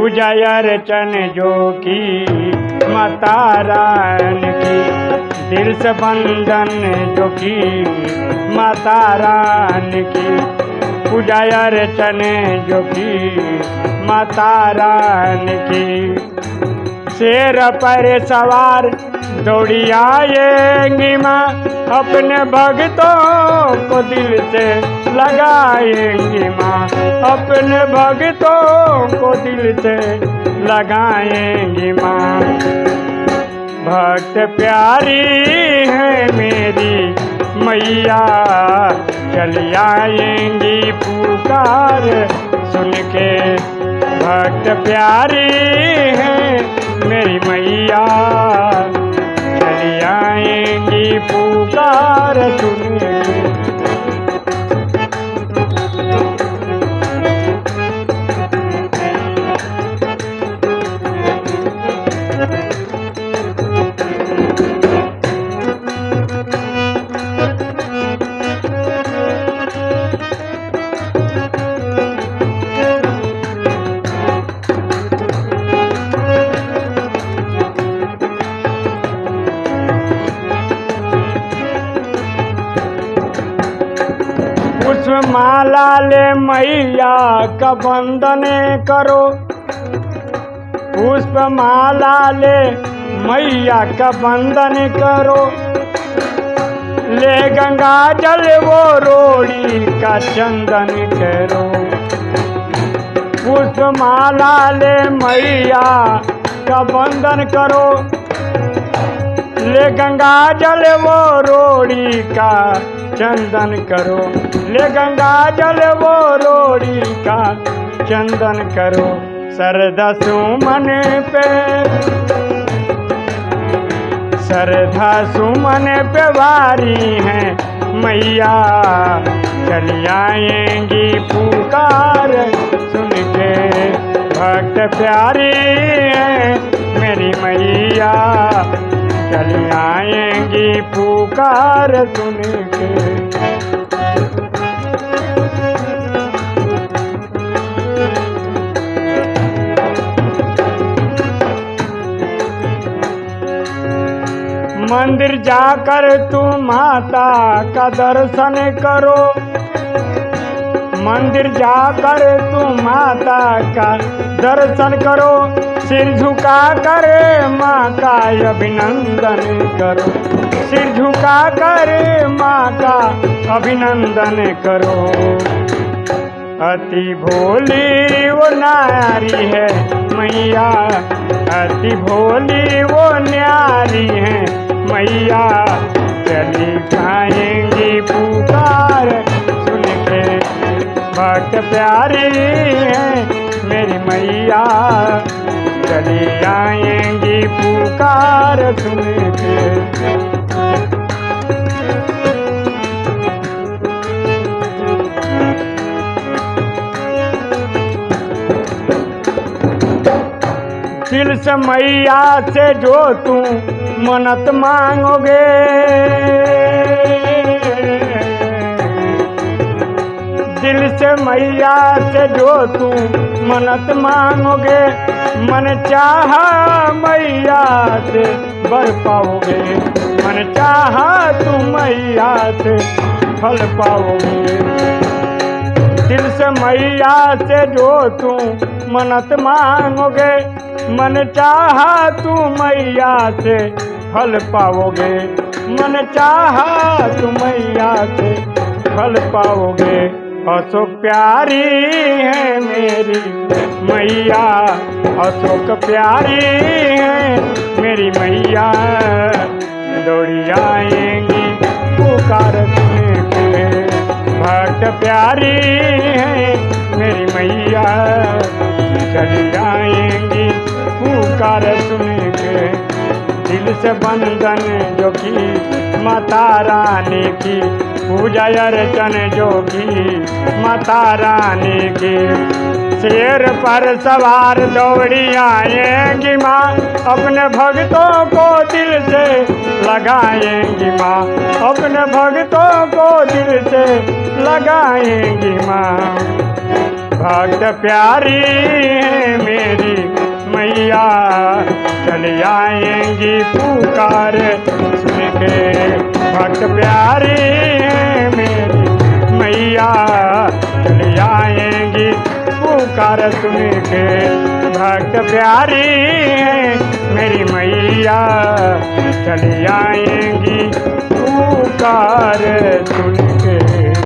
पूजा अर्चन जो की माता रान की, दिल से बंधन जो की माता रान की। पूजा अर्चन जो की माता रान की। शेर पर सवार दौड़ी आएँगी माँ, अपने भक्तों को दिल से लगाएँगी माँ, अपने भक्तों को दिल से लगाएँगी माँ। भक्त प्यारी है मेरी, मैया चली आएँगी पुकार सुन के भक्त प्यारी है मेरी मैया। पुकार सुन माला ले मैया का बंदन करो। पुष्प माला ले मैया का बंदन करो। ले गंगा जल वो रोड़ी का चंदन करो। पुष्प माला ले मैया का बंदन करो। ले गंगा जल वो रोड़ी का चंदन करो। ले गंगा जल वो रोड़ी का चंदन करो। सरदा सुमन पे सरधा सुमन पे वारी है मैया। चली आएँगी पुकार सुन के, भक्त प्यारी पुकार सुन के मंदिर जाकर तू माता का दर्शन करो। मंदिर जाकर तू माता का दर्शन करो। सिर झुका कर माँ का अभिनंदन करो। सिर झुका कर माँ का अभिनंदन करो। अति भोली वो नारी है मैया। अति भोली वो न्यारी है मैया। चली जाएँगी प्यारी है, मेरी मैया। चली आएँगी पुकार सुन के दिल से मैया से जो तू मन्नत मांगोगे दिल से मैया से जो तू मन्नत मांगोगे, मन चाह मैया से बर पाओगे। मन चाह तू मैया से फल पाओगे। दिल से मैया से जो तू मन्नत मांगोगे, मन चाह तू मैया से फल पाओगे। मन चाह तू मैया से फल पाओगे। अशोक प्यारी है मेरी मैया। अशोक प्यारी है मेरी मैया। दौड़ी आएँगी पुकार भक्त प्यारी है मेरी मैया। चली आएँगी पुकार सुन के दिल से बंधन जो की माता रानी की पूजा अर्चन जोगी, माता रानी की। शेर पर सवार दौड़ी आएँगी माँ, अपने भक्तों को दिल से लगाएँगी माँ, अपने भक्तों को दिल से लगाएँगी माँ। भक्त प्यारी है मेरी मैया, चल आएँगी पुकार, सुन के। भक्त प्यारी पुकार सुन के भक्त प्यारी है मेरी मैया चली आएँगी पुकार सुन